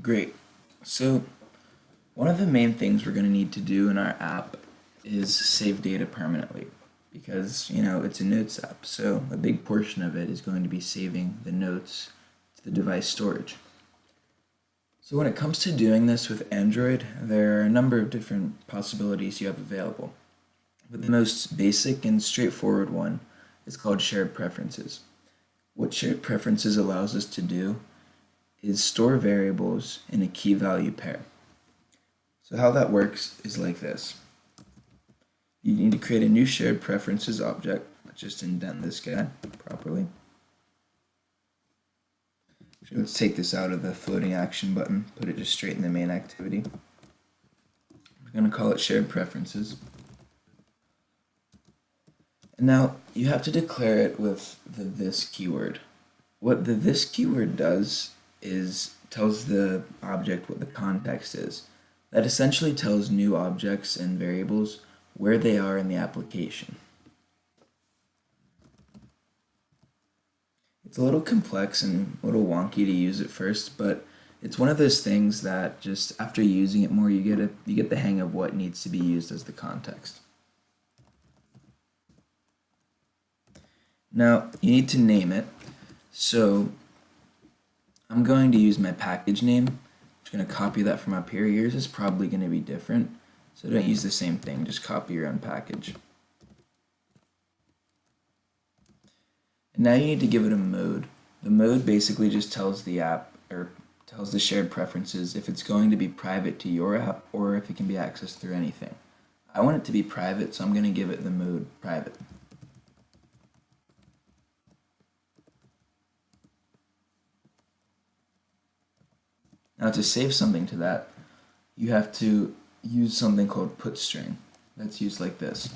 Great. So one of the main things we're going to need to do in our app is save data permanently because, you know, it's a notes app. So a big portion of it is going to be saving the notes to the device storage. So when it comes to doing this with Android, there are a number of different possibilities you have available. But the most basic and straightforward one is called shared preferences. What shared preferences allows us to do is store variables in a key value pair. So how that works is like this. You need to create a new shared preferences object. Let's just indent this guy properly. So let's take this out of the floating action button, put it just straight in the main activity. We're going to call it shared preferences. And now you have to declare it with the this keyword. What the this keyword does is tells the object what the context is. That essentially tells new objects and variables where they are in the application. It's a little complex and a little wonky to use at first, but it's one of those things that just after using it more, you get a, you get the hang of what needs to be used as the context. Now, you need to name it. So I'm going to use my package name. I'm just going to copy that from up here. Yours is probably going to be different. So don't use the same thing, just copy your own package. And now you need to give it a mode. The mode basically just tells the app, or tells the shared preferences if it's going to be private to your app or if it can be accessed through anything. I want it to be private, so I'm going to give it the mode private. Now to save something to that, you have to use something called put string. That's used like this.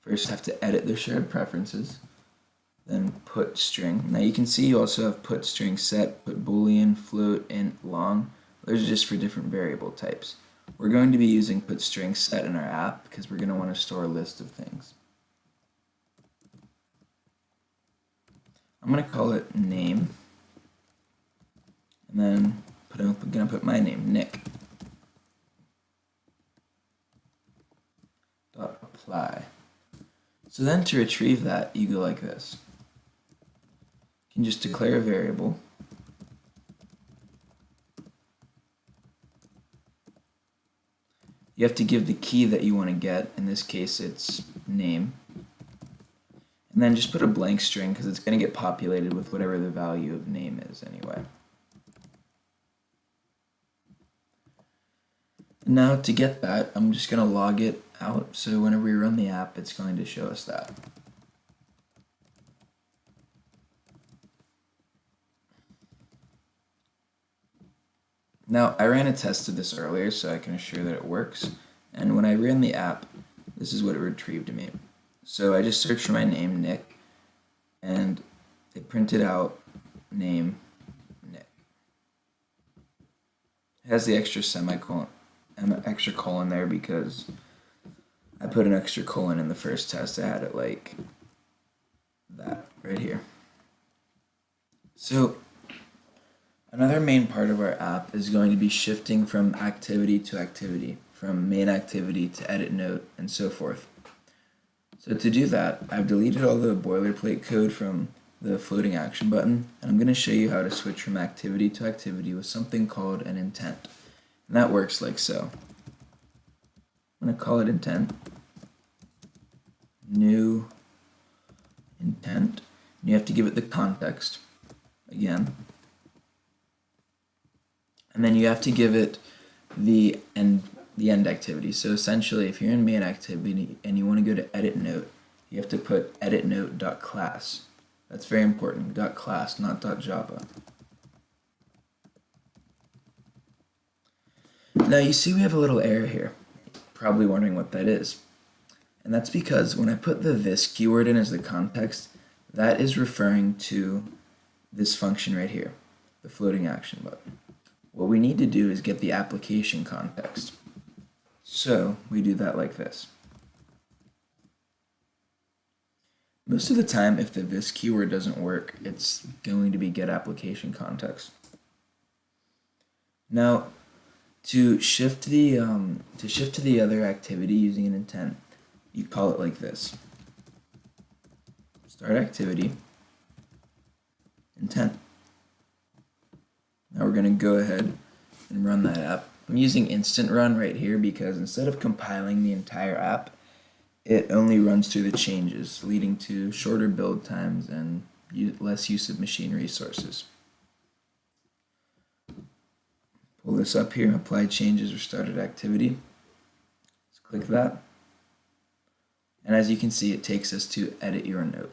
First have to edit the shared preferences, then put string. Now you can see you also have put string set, put boolean, float, int, long. Those are just for different variable types. We're going to be using put string set in our app because we're going to want to store a list of things. I'm going to call it name and then put I'm going to put my name, Nick. Dot apply. So then to retrieve that, you go like this. You can just declare a variable. You have to give the key that you want to get. In this case, it's name. And then just put a blank string because it's going to get populated with whatever the value of name is anyway. Now to get that, I'm just going to log it out. So whenever we run the app, it's going to show us that. Now, I ran a test of this earlier, so I can assure that it works. And when I ran the app, this is what it retrieved to me. So I just searched for my name, Nick, and it printed out name, Nick. It has the extra semicolon, an extra colon there because I put an extra colon in the first test. I had it like that right here. So another main part of our app is going to be shifting from activity to activity, from main activity to edit note, and so forth. So to do that, I've deleted all the boilerplate code from the floating action button, and I'm going to show you how to switch from activity to activity with something called an intent. And that works like so. I'm going to call it intent. New intent. And you have to give it the context again. And then you have to give it the end the end activity. So essentially, if you're in main activity and you want to go to edit note, you have to put edit note dot class. That's very important. Dot class, not Java. Now you see we have a little error here. Probably wondering what that is. And that's because when I put the this keyword in as the context, that is referring to this function right here, the floating action button. What we need to do is get the application context. So we do that like this. Most of the time, if the this keyword doesn't work, it's going to be get application context. Now, to shift the um, to shift to the other activity using an intent, you call it like this. Start activity, intent. Now we're going to go ahead and run that app. I'm using instant run right here because instead of compiling the entire app, it only runs through the changes, leading to shorter build times and less use of machine resources. Pull this up here, apply changes or started activity. Let's click that. And as you can see, it takes us to edit your note.